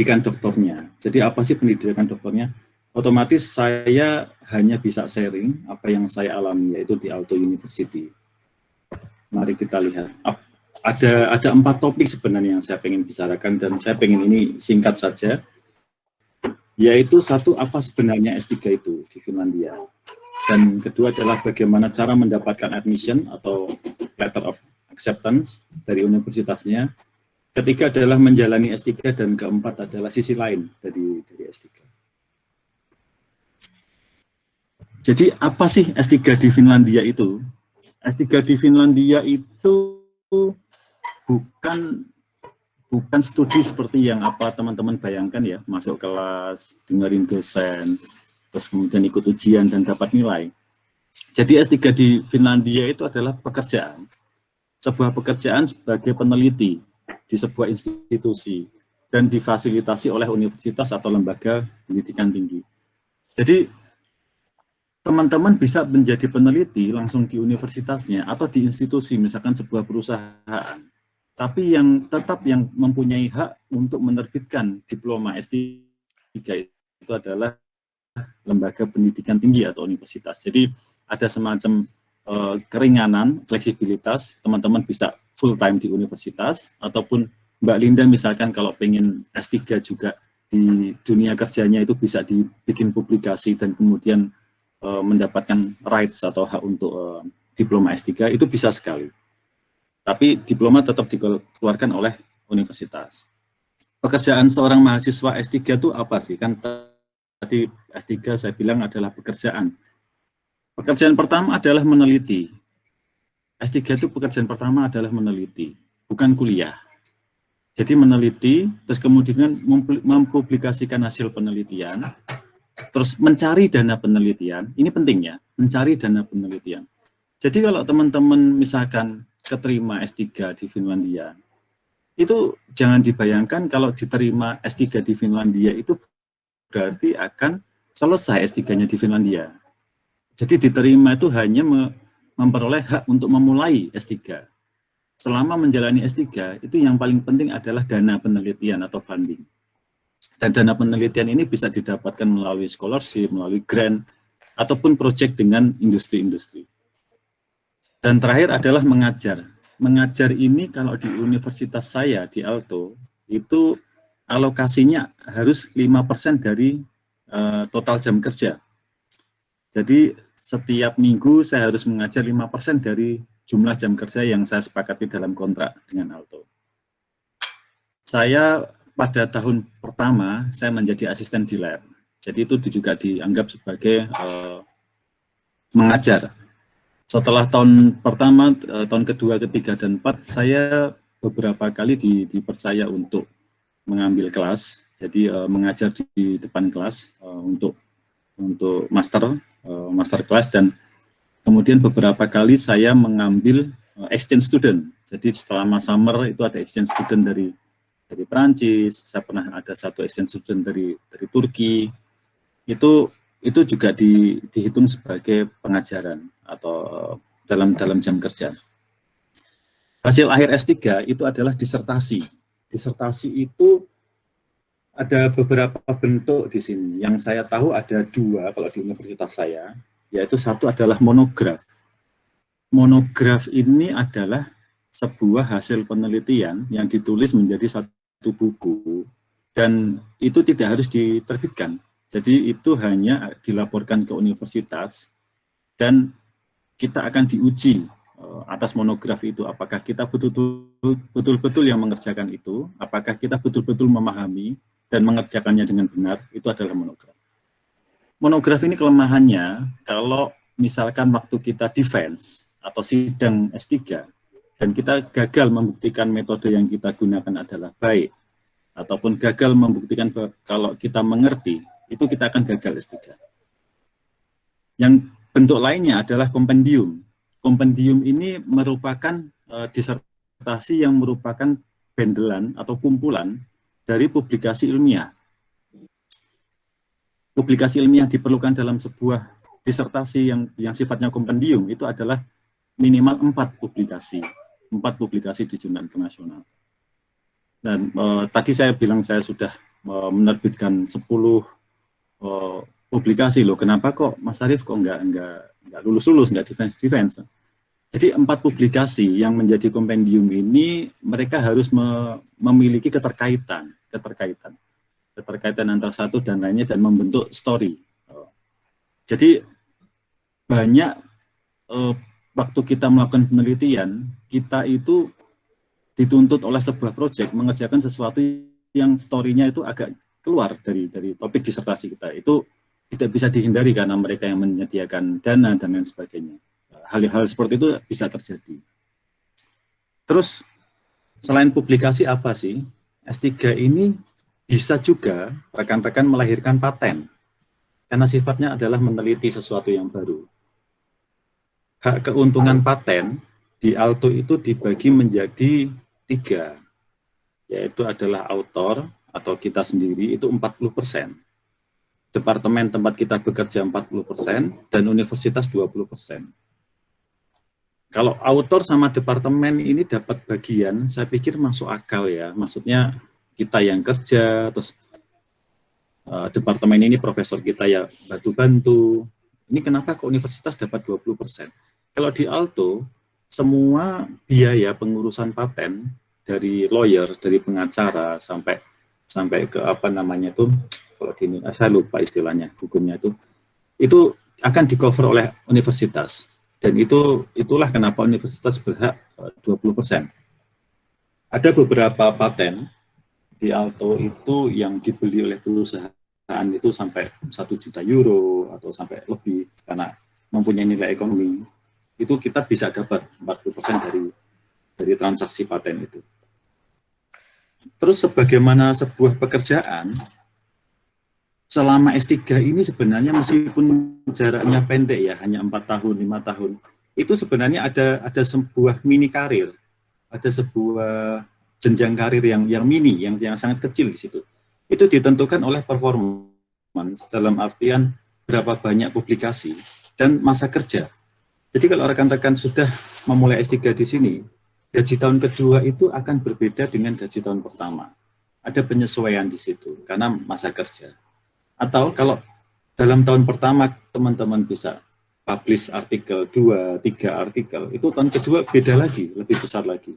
pendidikan doktornya. Jadi apa sih pendidikan doktornya? Otomatis saya hanya bisa sharing apa yang saya alami, yaitu di Alto University. Mari kita lihat. Ada ada empat topik sebenarnya yang saya ingin bicarakan dan saya ingin ini singkat saja. Yaitu satu, apa sebenarnya S3 itu di Finlandia. Dan kedua adalah bagaimana cara mendapatkan admission atau letter of acceptance dari universitasnya Ketiga adalah menjalani S3 dan keempat adalah sisi lain dari, dari S3. Jadi apa sih S3 di Finlandia itu? S3 di Finlandia itu bukan bukan studi seperti yang apa teman-teman bayangkan ya, masuk kelas, dengerin dosen, terus kemudian ikut ujian dan dapat nilai. Jadi S3 di Finlandia itu adalah pekerjaan, sebuah pekerjaan sebagai peneliti di sebuah institusi dan difasilitasi oleh universitas atau lembaga pendidikan tinggi. Jadi teman-teman bisa menjadi peneliti langsung di universitasnya atau di institusi, misalkan sebuah perusahaan. Tapi yang tetap yang mempunyai hak untuk menerbitkan diploma S3 itu adalah lembaga pendidikan tinggi atau universitas. Jadi ada semacam uh, keringanan, fleksibilitas, teman-teman bisa full time di universitas, ataupun Mbak Linda misalkan kalau pengen S3 juga di dunia kerjanya itu bisa dibikin publikasi dan kemudian uh, mendapatkan rights atau hak untuk uh, diploma S3, itu bisa sekali. Tapi diploma tetap dikeluarkan oleh universitas. Pekerjaan seorang mahasiswa S3 itu apa sih? Kan tadi S3 saya bilang adalah pekerjaan. Pekerjaan pertama adalah meneliti. S3 itu pekerjaan pertama adalah meneliti, bukan kuliah. Jadi meneliti, terus kemudian mempublikasikan hasil penelitian, terus mencari dana penelitian, ini pentingnya, mencari dana penelitian. Jadi kalau teman-teman misalkan keterima S3 di Finlandia, itu jangan dibayangkan kalau diterima S3 di Finlandia itu berarti akan selesai S3-nya di Finlandia. Jadi diterima itu hanya memperoleh hak untuk memulai S3. Selama menjalani S3, itu yang paling penting adalah dana penelitian atau funding. Dan dana penelitian ini bisa didapatkan melalui scholarship, melalui grant, ataupun proyek dengan industri-industri. Dan terakhir adalah mengajar. Mengajar ini kalau di universitas saya, di Alto, itu alokasinya harus 5% dari uh, total jam kerja. Jadi setiap minggu saya harus mengajar 5% dari jumlah jam kerja yang saya sepakati dalam kontrak dengan Alto. Saya pada tahun pertama saya menjadi asisten di lab. Jadi itu juga dianggap sebagai uh, mengajar. Setelah tahun pertama, uh, tahun kedua, ketiga, dan empat, saya beberapa kali di, dipercaya untuk mengambil kelas. Jadi uh, mengajar di depan kelas uh, untuk untuk master uh, master class dan kemudian beberapa kali saya mengambil uh, exchange student. Jadi selama summer itu ada exchange student dari dari Perancis, saya pernah ada satu exchange student dari dari Turki. Itu itu juga di, dihitung sebagai pengajaran atau uh, dalam dalam jam kerja. Hasil akhir S3 itu adalah disertasi. Disertasi itu ada beberapa bentuk di sini. Yang saya tahu ada dua kalau di universitas saya, yaitu satu adalah monograf. Monograf ini adalah sebuah hasil penelitian yang ditulis menjadi satu buku dan itu tidak harus diterbitkan. Jadi itu hanya dilaporkan ke universitas dan kita akan diuji eh, atas monograf itu apakah kita betul-betul yang mengerjakan itu, apakah kita betul-betul memahami dan mengerjakannya dengan benar, itu adalah monograf. Monograf ini kelemahannya, kalau misalkan waktu kita defense atau sidang S3, dan kita gagal membuktikan metode yang kita gunakan adalah baik, ataupun gagal membuktikan kalau kita mengerti, itu kita akan gagal S3. Yang bentuk lainnya adalah kompendium. Kompendium ini merupakan uh, disertasi yang merupakan bendelan atau kumpulan dari publikasi ilmiah. Publikasi ilmiah diperlukan dalam sebuah disertasi yang yang sifatnya kompendium itu adalah minimal empat publikasi, empat publikasi di jurnal internasional. Dan eh, tadi saya bilang saya sudah menerbitkan 10 uh, publikasi loh. Kenapa kok Mas Arief kok nggak nggak nggak lulus lulus nggak defense defense? Jadi empat publikasi yang menjadi kompendium ini mereka harus me memiliki keterkaitan, keterkaitan, keterkaitan antara satu dan lainnya dan membentuk story. Jadi banyak uh, waktu kita melakukan penelitian, kita itu dituntut oleh sebuah proyek mengerjakan sesuatu yang story-nya itu agak keluar dari dari topik disertasi kita. Itu tidak bisa dihindari karena mereka yang menyediakan dana dan lain sebagainya. Hal-hal seperti itu bisa terjadi. Terus selain publikasi apa sih? S3 ini bisa juga rekan-rekan melahirkan paten karena sifatnya adalah meneliti sesuatu yang baru. Hak keuntungan paten di Alto itu dibagi menjadi tiga, yaitu adalah autor atau kita sendiri itu 40 persen, departemen tempat kita bekerja 40 persen, dan universitas 20 persen. Kalau autor sama departemen ini dapat bagian, saya pikir masuk akal ya. Maksudnya kita yang kerja, terus uh, departemen ini profesor kita ya bantu-bantu. Ini kenapa ke universitas dapat 20%? Kalau di Alto, semua biaya pengurusan paten dari lawyer, dari pengacara sampai sampai ke apa namanya itu kalau di saya lupa istilahnya hukumnya itu itu akan di cover oleh universitas dan itu itulah kenapa universitas berhak 20%. Eh, Ada beberapa paten di Alto itu yang dibeli oleh perusahaan itu sampai satu juta euro atau sampai lebih karena mempunyai nilai ekonomi itu kita bisa dapat 40% dari dari transaksi paten itu. Terus sebagaimana sebuah pekerjaan selama S3 ini sebenarnya meskipun jaraknya pendek ya hanya empat tahun lima tahun itu sebenarnya ada ada sebuah mini karir ada sebuah jenjang karir yang yang mini yang yang sangat kecil di situ itu ditentukan oleh performance dalam artian berapa banyak publikasi dan masa kerja. Jadi kalau rekan-rekan sudah memulai S3 di sini, gaji tahun kedua itu akan berbeda dengan gaji tahun pertama. Ada penyesuaian di situ karena masa kerja. Atau kalau dalam tahun pertama teman-teman bisa publish artikel 2, 3 artikel, itu tahun kedua beda lagi, lebih besar lagi.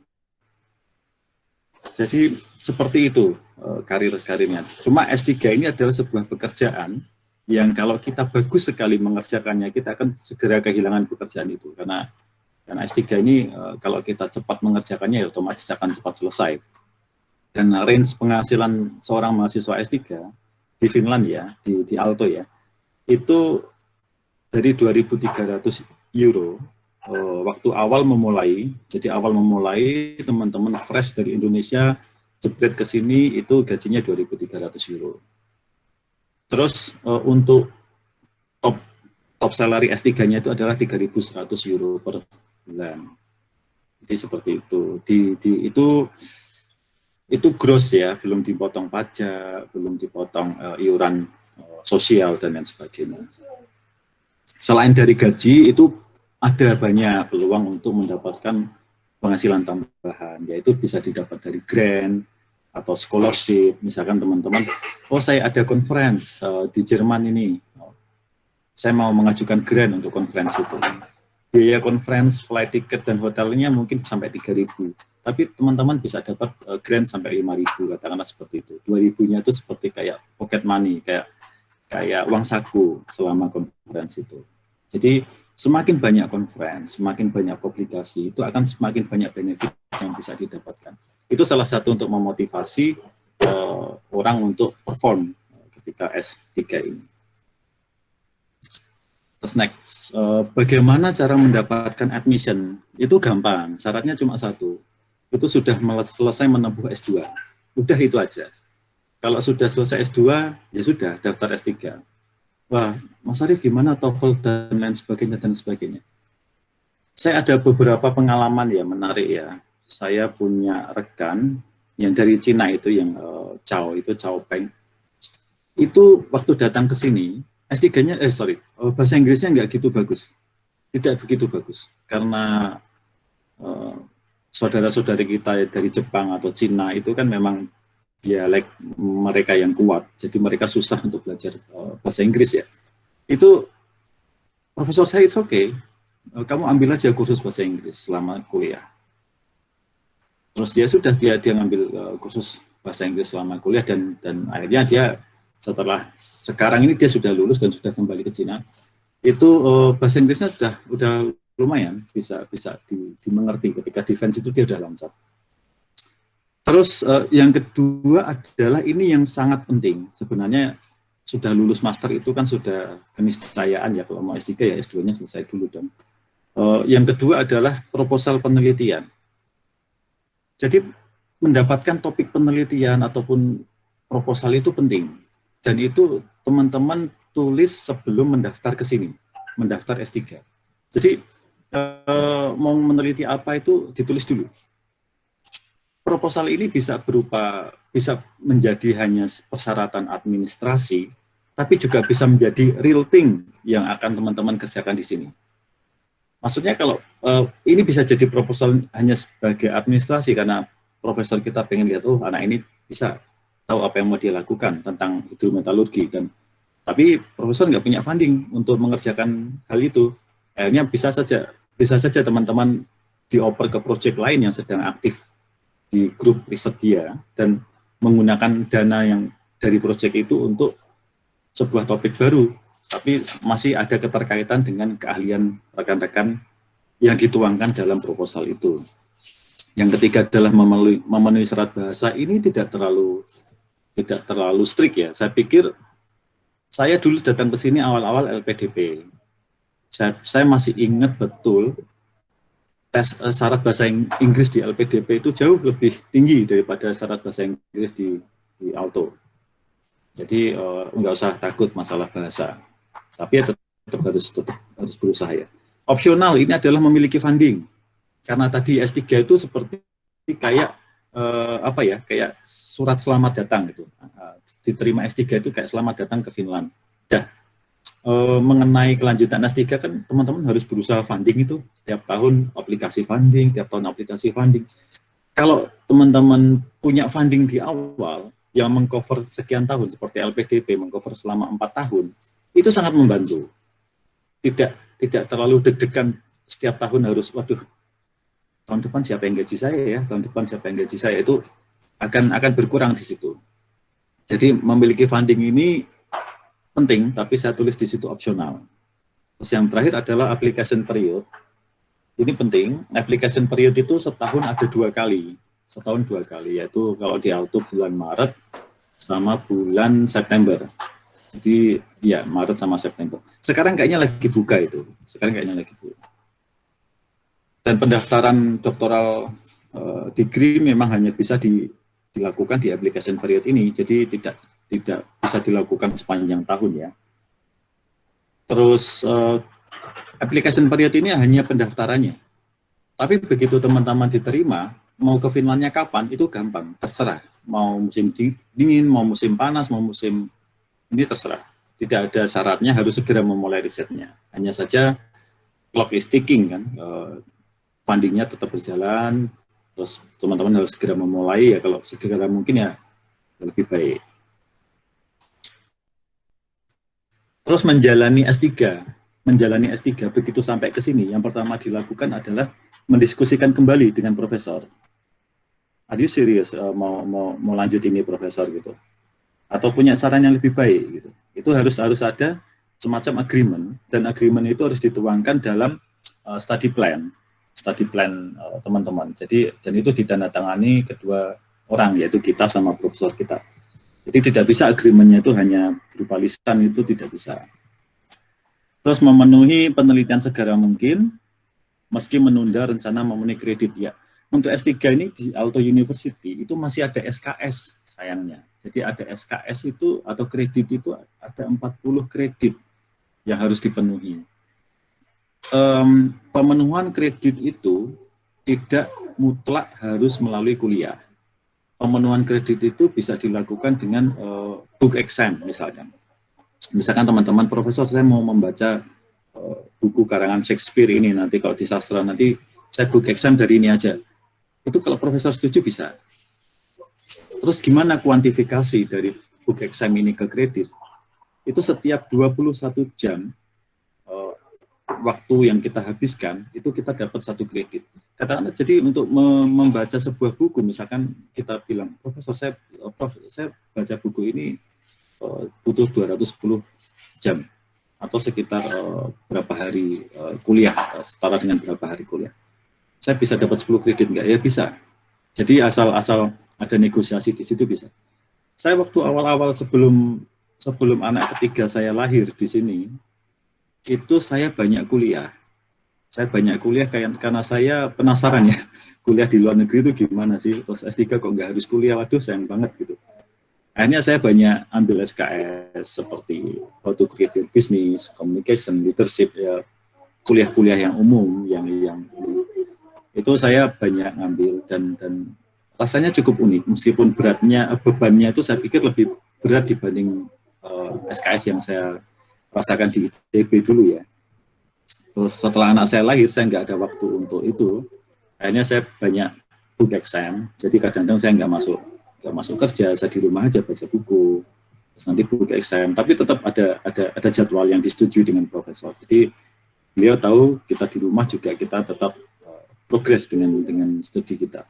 Jadi seperti itu eh, karir-karirnya. Cuma S3 ini adalah sebuah pekerjaan yang kalau kita bagus sekali mengerjakannya, kita akan segera kehilangan pekerjaan itu. Karena karena S3 ini eh, kalau kita cepat mengerjakannya, ya otomatis akan cepat selesai. Dan range penghasilan seorang mahasiswa S3 di Finland ya, di, di Alto ya, itu dari 2.300 euro uh, waktu awal memulai, jadi awal memulai teman-teman fresh dari Indonesia jebret ke sini itu gajinya 2.300 euro. Terus uh, untuk top top salary S3-nya itu adalah 3.100 euro per bulan. Jadi seperti itu. Di, di itu itu gross ya, belum dipotong pajak, belum dipotong uh, iuran uh, sosial dan lain sebagainya. Selain dari gaji itu ada banyak peluang untuk mendapatkan penghasilan tambahan, yaitu bisa didapat dari grant atau scholarship, misalkan teman-teman, oh saya ada conference uh, di Jerman ini, saya mau mengajukan grant untuk conference itu. Biaya conference, flight ticket, dan hotelnya mungkin sampai 3.000, tapi teman-teman bisa dapat uh, grant sampai 5.000, katakanlah seperti itu. 2.000-nya itu seperti kayak pocket money, kayak kayak uang saku selama conference itu. Jadi semakin banyak conference, semakin banyak publikasi, itu akan semakin banyak benefit yang bisa didapatkan. Itu salah satu untuk memotivasi uh, orang untuk perform ketika S3 ini. Terus next, bagaimana cara mendapatkan admission? Itu gampang, syaratnya cuma satu. Itu sudah selesai menempuh S2. Udah itu aja. Kalau sudah selesai S2, ya sudah, daftar S3 wah Mas Arief gimana TOEFL dan lain sebagainya dan sebagainya. Saya ada beberapa pengalaman ya menarik ya. Saya punya rekan yang dari Cina itu yang uh, Chao itu Chao Peng. Itu waktu datang ke sini S3-nya eh sorry uh, bahasa Inggrisnya nggak gitu bagus. Tidak begitu bagus karena uh, saudara-saudari kita dari Jepang atau Cina itu kan memang dialek mereka yang kuat, jadi mereka susah untuk belajar uh, bahasa Inggris ya. Itu Profesor saya oke, okay. kamu ambil aja kursus bahasa Inggris selama kuliah. Terus dia sudah dia dia ngambil uh, kursus bahasa Inggris selama kuliah dan dan akhirnya dia setelah sekarang ini dia sudah lulus dan sudah kembali ke Cina. Itu bahasa Inggrisnya sudah udah lumayan bisa bisa di, dimengerti ketika defense itu dia sudah lancar. Terus uh, yang kedua adalah ini yang sangat penting sebenarnya sudah lulus master itu kan sudah keniscayaan ya kalau mau S3 ya S2-nya selesai dulu dong. Uh, yang kedua adalah proposal penelitian. Jadi mendapatkan topik penelitian ataupun proposal itu penting. Dan itu teman-teman tulis sebelum mendaftar ke sini, mendaftar S3. Jadi uh, mau meneliti apa itu ditulis dulu. Proposal ini bisa berupa bisa menjadi hanya persyaratan administrasi, tapi juga bisa menjadi real thing yang akan teman-teman kerjakan di sini. Maksudnya kalau uh, ini bisa jadi proposal hanya sebagai administrasi karena profesor kita pengen lihat, oh anak ini bisa tahu apa yang mau dia lakukan tentang hidrometalurgi dan tapi profesor nggak punya funding untuk mengerjakan hal itu. Akhirnya bisa saja bisa saja teman-teman dioper ke proyek lain yang sedang aktif di grup riset dia dan menggunakan dana yang dari proyek itu untuk sebuah topik baru, tapi masih ada keterkaitan dengan keahlian rekan-rekan yang dituangkan dalam proposal itu. Yang ketiga adalah memenuhi, memenuhi syarat bahasa ini tidak terlalu tidak terlalu strict ya. Saya pikir saya dulu datang ke sini awal-awal LPDP. Saya, masih ingat betul tes uh, syarat bahasa Inggris di LPDP itu jauh lebih tinggi daripada syarat bahasa Inggris di, di Auto. Jadi uh, nggak usah takut masalah bahasa, tapi ya tetap, tetap harus tetap harus berusaha ya. Opsional ini adalah memiliki funding, karena tadi S3 itu seperti kayak uh, apa ya, kayak surat selamat datang gitu. Diterima S3 itu kayak selamat datang ke Finland. Dah, uh, mengenai kelanjutan S3 kan teman-teman harus berusaha funding itu tiap tahun aplikasi funding, tiap tahun aplikasi funding. Kalau teman-teman punya funding di awal yang mengcover sekian tahun seperti LPDP mengcover selama empat tahun itu sangat membantu. Tidak tidak terlalu deg-degan setiap tahun harus waduh tahun depan siapa yang gaji saya ya tahun depan siapa yang gaji saya itu akan akan berkurang di situ. Jadi memiliki funding ini penting, tapi saya tulis di situ opsional. Terus yang terakhir adalah application period. Ini penting, application period itu setahun ada dua kali. Setahun dua kali, yaitu kalau di auto bulan Maret sama bulan September. Jadi ya Maret sama September. Sekarang kayaknya lagi buka itu. Sekarang kayaknya lagi buka. Dan pendaftaran doktoral uh, degree memang hanya bisa di, dilakukan di application period ini. Jadi tidak tidak bisa dilakukan sepanjang tahun ya. Terus uh, application period ini hanya pendaftarannya. Tapi begitu teman-teman diterima, mau ke Finlandnya kapan, itu gampang, terserah. Mau musim dingin, mau musim panas, mau musim ini terserah. Tidak ada syaratnya harus segera memulai risetnya. Hanya saja clock is ticking kan, uh, fundingnya tetap berjalan, terus teman-teman harus segera memulai ya kalau segera mungkin ya lebih baik. Terus menjalani S3, menjalani S3 begitu sampai ke sini, yang pertama dilakukan adalah mendiskusikan kembali dengan profesor. Are you serious uh, mau mau mau lanjut ini profesor gitu? Atau punya saran yang lebih baik gitu. Itu harus harus ada semacam agreement dan agreement itu harus dituangkan dalam uh, study plan, study plan uh, teman-teman. Uh, Jadi dan itu ditandatangani kedua orang yaitu kita sama profesor kita. Jadi tidak bisa agreementnya itu hanya berupa lisan itu tidak bisa. Terus memenuhi penelitian segera mungkin, meski menunda rencana memenuhi kredit ya. Untuk S3 ini di Auto University itu masih ada SKS sayangnya. Jadi ada SKS itu atau kredit itu ada 40 kredit yang harus dipenuhi. Um, pemenuhan kredit itu tidak mutlak harus melalui kuliah pemenuhan kredit itu bisa dilakukan dengan uh, book exam misalkan. Misalkan teman-teman profesor saya mau membaca uh, buku karangan Shakespeare ini nanti kalau di sastra nanti saya book exam dari ini aja. Itu kalau profesor setuju bisa. terus gimana kuantifikasi dari book exam ini ke kredit? Itu setiap 21 jam waktu yang kita habiskan, itu kita dapat satu kredit. Katakanlah, jadi untuk membaca sebuah buku, misalkan kita bilang, Profesor, saya, Prof, saya baca buku ini uh, butuh 210 jam, atau sekitar uh, berapa hari uh, kuliah, setara dengan berapa hari kuliah. Saya bisa dapat 10 kredit enggak? Ya bisa. Jadi asal-asal ada negosiasi di situ bisa. Saya waktu awal-awal sebelum sebelum anak ketiga saya lahir di sini, itu saya banyak kuliah. Saya banyak kuliah karena saya penasaran ya, kuliah di luar negeri itu gimana sih, terus S3 kok nggak harus kuliah, waduh sayang banget gitu. Akhirnya saya banyak ambil SKS seperti how to create business, communication, leadership, ya kuliah-kuliah yang umum, yang yang itu saya banyak ngambil dan dan rasanya cukup unik meskipun beratnya bebannya itu saya pikir lebih berat dibanding uh, eh, SKS yang saya rasakan di ITB dulu ya. Terus setelah anak saya lahir saya nggak ada waktu untuk itu. Akhirnya saya banyak book exam. Jadi kadang-kadang saya nggak masuk nggak masuk kerja saya di rumah aja baca buku. Terus nanti book exam. Tapi tetap ada ada ada jadwal yang disetujui dengan profesor. Jadi beliau tahu kita di rumah juga kita tetap uh, progres dengan dengan studi kita.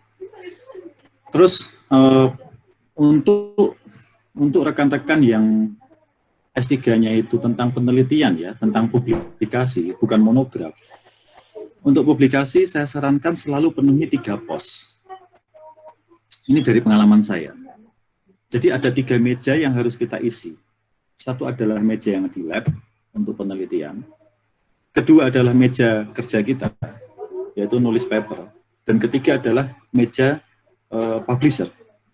Terus uh, untuk untuk rekan-rekan yang S3-nya itu tentang penelitian ya, tentang publikasi, bukan monograf. Untuk publikasi saya sarankan selalu penuhi tiga pos. Ini dari pengalaman saya. Jadi ada tiga meja yang harus kita isi. Satu adalah meja yang di lab untuk penelitian. Kedua adalah meja kerja kita, yaitu nulis paper. Dan ketiga adalah meja uh, publisher,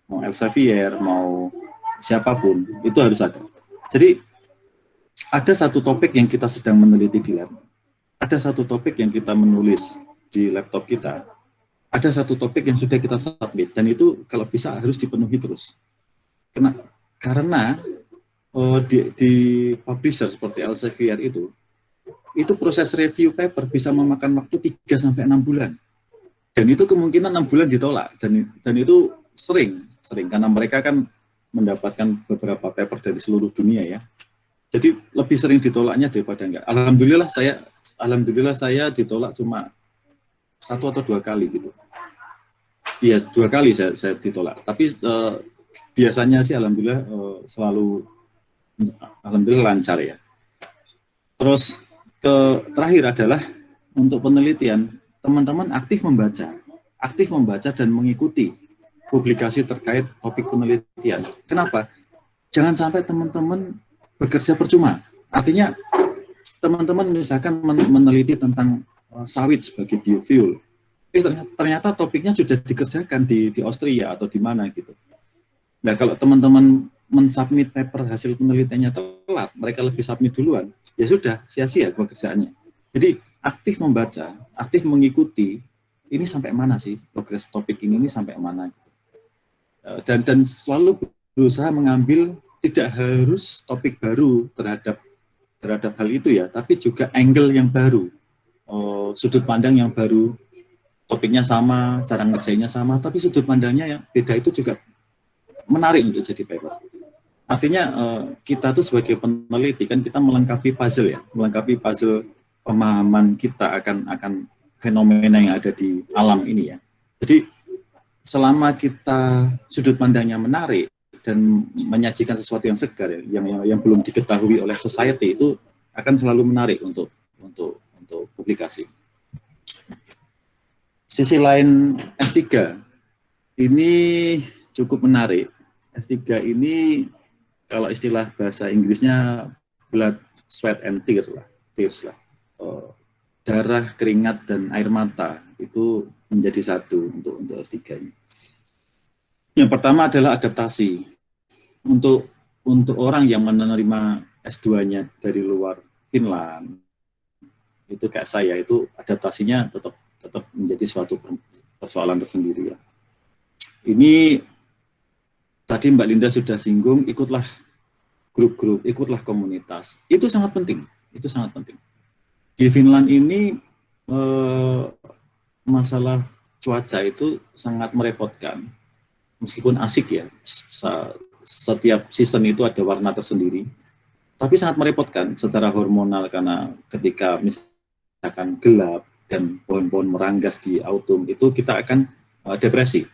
mau Elsevier, mau siapa pun, itu harus ada. Jadi ada satu topik yang kita sedang meneliti di lab, ada satu topik yang kita menulis di laptop kita, ada satu topik yang sudah kita submit, dan itu kalau bisa harus dipenuhi terus. Kena, karena oh, di, di publisher seperti Elsevier itu, itu proses review paper bisa memakan waktu 3 sampai 6 bulan. Dan itu kemungkinan enam bulan ditolak dan dan itu sering sering. Karena mereka kan mendapatkan beberapa paper dari seluruh dunia ya jadi lebih sering ditolaknya daripada enggak. Alhamdulillah saya alhamdulillah saya ditolak cuma satu atau dua kali gitu. Iya dua kali saya, saya ditolak. Tapi uh, biasanya sih alhamdulillah uh, selalu alhamdulillah lancar ya. Terus ke terakhir adalah untuk penelitian. Teman-teman aktif membaca, aktif membaca dan mengikuti publikasi terkait topik penelitian. Kenapa? Jangan sampai teman-teman bekerja percuma. Artinya, teman-teman misalkan meneliti tentang uh, sawit sebagai biofuel, eh, ternyata, topiknya sudah dikerjakan di, di Austria atau di mana gitu. Nah, kalau teman-teman mensubmit paper hasil penelitiannya telat, mereka lebih submit duluan, ya sudah, sia-sia pekerjaannya. Jadi, aktif membaca, aktif mengikuti, ini sampai mana sih progres topik ini, ini sampai mana. Eh, dan, dan selalu berusaha mengambil tidak harus topik baru terhadap terhadap hal itu ya, tapi juga angle yang baru, oh, sudut pandang yang baru, topiknya sama, cara ngerjainnya sama, tapi sudut pandangnya yang beda itu juga menarik untuk jadi paper. Artinya eh, kita tuh sebagai peneliti kan kita melengkapi puzzle ya, melengkapi puzzle pemahaman kita akan akan fenomena yang ada di alam ini ya. Jadi selama kita sudut pandangnya menarik dan menyajikan sesuatu yang segar ya, yang, yang yang belum diketahui oleh society itu akan selalu menarik untuk untuk untuk publikasi. Sisi lain S3 ini cukup menarik. S3 ini kalau istilah bahasa Inggrisnya blood, sweat and tears lah, tears lah. Eh, darah, keringat, dan air mata itu menjadi satu untuk untuk S3 ini. Yang pertama adalah adaptasi. Untuk untuk orang yang menerima S2-nya dari luar Finland, itu kayak saya, itu adaptasinya tetap tetap menjadi suatu persoalan tersendiri ya. Ini tadi Mbak Linda sudah singgung, ikutlah grup-grup, ikutlah komunitas. Itu sangat penting, itu sangat penting di Finland ini eh, masalah cuaca itu sangat merepotkan. Meskipun asik ya, setiap season itu ada warna tersendiri, tapi sangat merepotkan secara hormonal karena ketika misalkan gelap dan pohon-pohon meranggas di autumn itu kita akan uh, depresi.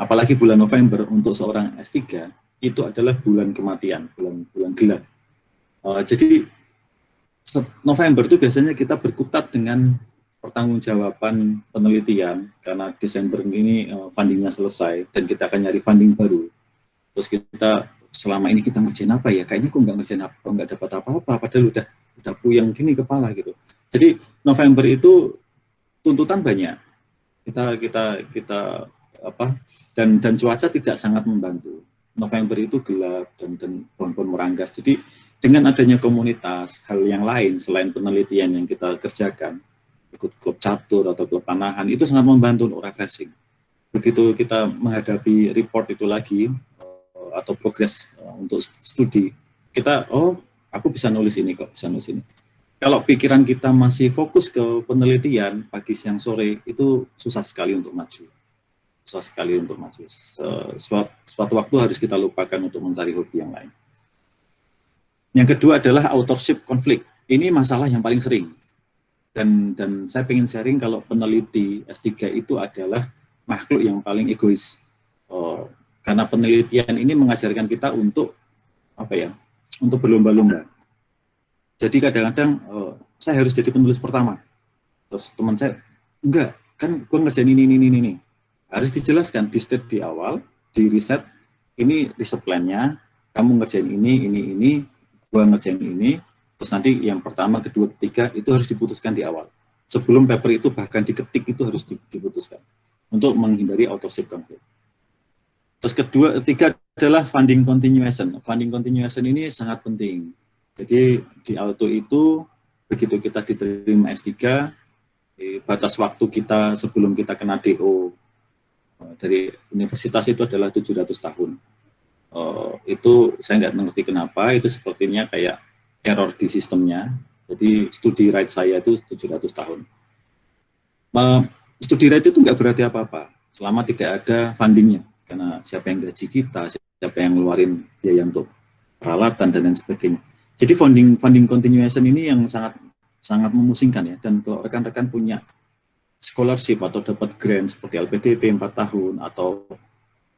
Apalagi bulan November untuk seorang S3 itu adalah bulan kematian, bulan bulan gelap. Uh, jadi November itu biasanya kita berkutat dengan pertanggungjawaban penelitian karena Desember ini uh, fundingnya selesai dan kita akan nyari funding baru. Terus kita selama ini kita ngerjain apa ya? Kayaknya kok nggak ngerjain apa, nggak dapat apa-apa, padahal udah udah puyeng gini kepala gitu. Jadi November itu tuntutan banyak. Kita kita kita apa dan dan cuaca tidak sangat membantu. November itu gelap dan dan pohon-pohon meranggas. Jadi dengan adanya komunitas, hal yang lain selain penelitian yang kita kerjakan, ikut klub catur atau klub panahan, itu sangat membantu untuk refreshing. Begitu kita menghadapi report itu lagi, eh, atau progres eh, untuk studi, kita, oh aku bisa nulis ini kok, bisa nulis ini. Kalau pikiran kita masih fokus ke penelitian, pagi, siang, sore, itu susah sekali untuk maju. Susah sekali untuk maju. Suatu, suatu waktu harus kita lupakan untuk mencari hobi yang lain. Yang kedua adalah authorship konflik. Ini masalah yang paling sering. Dan dan saya ingin sharing kalau peneliti S3 itu adalah makhluk yang paling egois. Oh, karena penelitian ini mengajarkan kita untuk apa ya? Untuk berlomba-lomba. Jadi kadang-kadang oh, saya harus jadi penulis pertama. Terus teman saya, enggak, kan gue ngerjain ini, ini, ini, ini. Harus dijelaskan, di step di awal, di riset, ini riset plan-nya, kamu ngerjain ini, ini, ini, gua ngerjain ini, terus nanti yang pertama, kedua, ketiga itu harus diputuskan di awal. Sebelum paper itu bahkan diketik itu harus diputuskan untuk menghindari authorship conflict. Terus kedua, ketiga adalah funding continuation. Funding continuation ini sangat penting. Jadi di auto itu begitu kita diterima S3, batas waktu kita sebelum kita kena DO eh, dari universitas itu adalah 700 tahun uh, itu saya nggak mengerti kenapa itu sepertinya kayak error di sistemnya. Jadi studi right saya itu 700 tahun. Studi right itu nggak berarti apa-apa. Selama tidak ada fundingnya. Karena siapa yang gaji kita siapa yang ngeluarin biaya untuk peralatan dan lain sebagainya. Jadi funding funding continuation ini yang sangat sangat memusingkan ya. Dan kalau rekan-rekan punya scholarship atau dapat grant seperti LPDP 4 tahun atau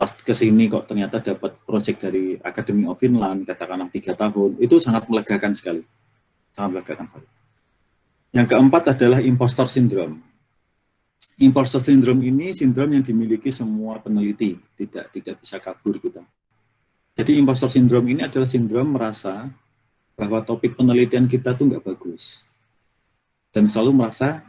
pas ke sini kok ternyata dapat project dari Academy of Finland, katakanlah tiga tahun, itu sangat melegakan sekali. Sangat melegakan sekali. Yang keempat adalah impostor syndrome. Impostor syndrome ini sindrom yang dimiliki semua peneliti, tidak tidak bisa kabur kita. Jadi impostor syndrome ini adalah sindrom merasa bahwa topik penelitian kita tuh nggak bagus. Dan selalu merasa,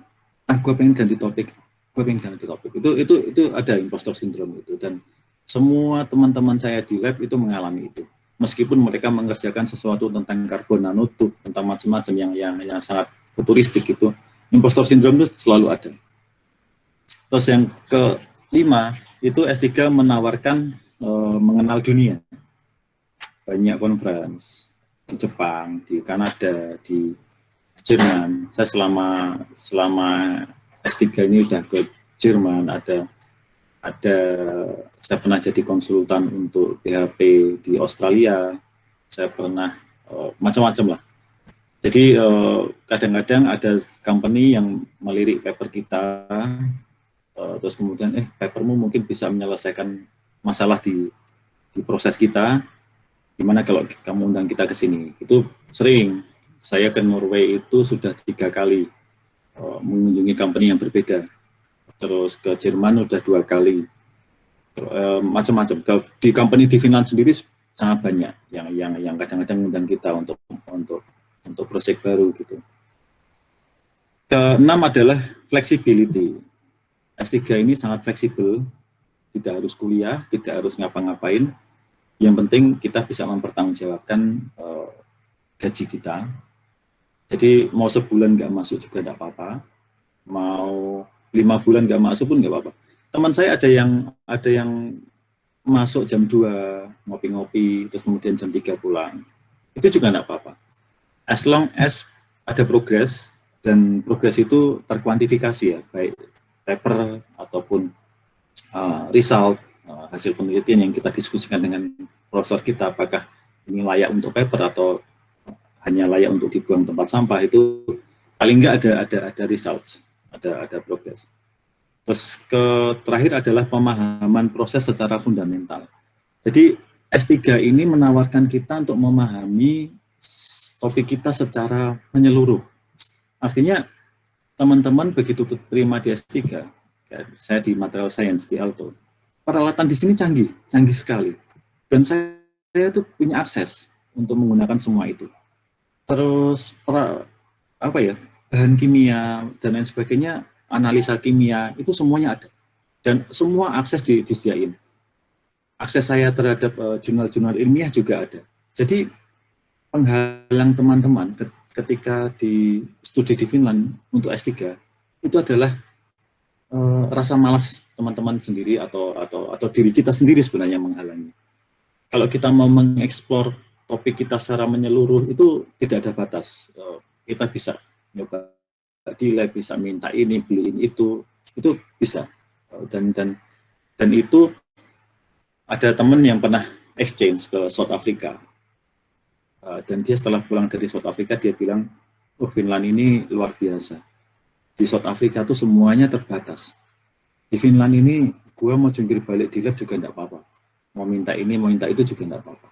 ah gue pengen ganti topik, gue pengen ganti topik. Itu itu itu ada impostor syndrome itu dan semua teman-teman saya di lab itu mengalami itu. Meskipun mereka mengerjakan sesuatu tentang karbon nanotube, tentang macam-macam yang, yang yang sangat futuristik itu, impostor syndrome itu selalu ada. Terus yang kelima, itu S3 menawarkan e, mengenal dunia. Banyak conference di Jepang, di Kanada, di Jerman. Saya selama selama S3 ini udah ke Jerman, ada ada saya pernah jadi konsultan untuk PHP di Australia, saya pernah uh, macam-macam lah. Jadi eh, kadang-kadang ada company yang melirik paper kita, uh, terus kemudian eh papermu mungkin bisa menyelesaikan masalah di di proses kita, gimana kalau kamu undang kita ke sini? Itu sering. Saya ke Norway itu sudah tiga kali mengunjungi company yang berbeda terus ke Jerman udah dua kali. E, macam-macam. Di company di Finland sendiri sangat banyak yang yang yang kadang-kadang undang kita untuk untuk untuk proyek baru gitu. Keenam adalah flexibility. S3 ini sangat fleksibel tidak harus kuliah tidak harus ngapa-ngapain. Yang penting kita bisa mempertanggungjawabkan uh, gaji kita. Jadi mau sebulan nggak masuk juga tidak apa-apa. Mau lima bulan nggak masuk pun nggak apa-apa. Teman saya ada yang ada yang masuk jam 2 ngopi-ngopi terus kemudian jam 3 pulang. Itu juga nggak apa-apa. As long as ada progres dan progres itu terkuantifikasi ya, baik paper ataupun uh, result uh, hasil penelitian yang kita diskusikan dengan profesor kita, apakah ini layak untuk paper atau hanya layak untuk dibuang tempat sampah itu paling enggak ada ada ada results, ada ada progress. Terus ke terakhir adalah pemahaman proses secara fundamental. Jadi S3 ini menawarkan kita untuk memahami topik kita secara menyeluruh. Artinya teman-teman begitu terima di S3, ya, saya di material science di Alto, peralatan di sini canggih, canggih sekali. Dan saya, saya itu punya akses untuk menggunakan semua itu. Terus pra, apa ya bahan kimia dan lain sebagainya, analisa kimia itu semuanya ada dan semua akses di, disediain akses saya terhadap eh, jurnal-jurnal uh, ilmiah juga ada. Jadi penghalang teman-teman ketika di studi di Finland untuk S3 itu adalah uh, rasa malas teman-teman sendiri atau atau atau diri kita sendiri sebenarnya menghalangi. Kalau kita mau mengeksplor topik kita secara menyeluruh itu tidak ada batas. Uh, kita bisa nyoba di lab, bisa minta ini, beliin itu, itu bisa. Uh, dan dan dan itu ada teman yang pernah exchange ke South Africa. Uh, dan dia setelah pulang dari South Africa dia bilang oh Finland ini luar biasa. Di South Africa tuh semuanya terbatas. Di Finland ini gue mau jungkir balik di juga enggak apa-apa. Mau minta ini mau minta itu juga enggak apa-apa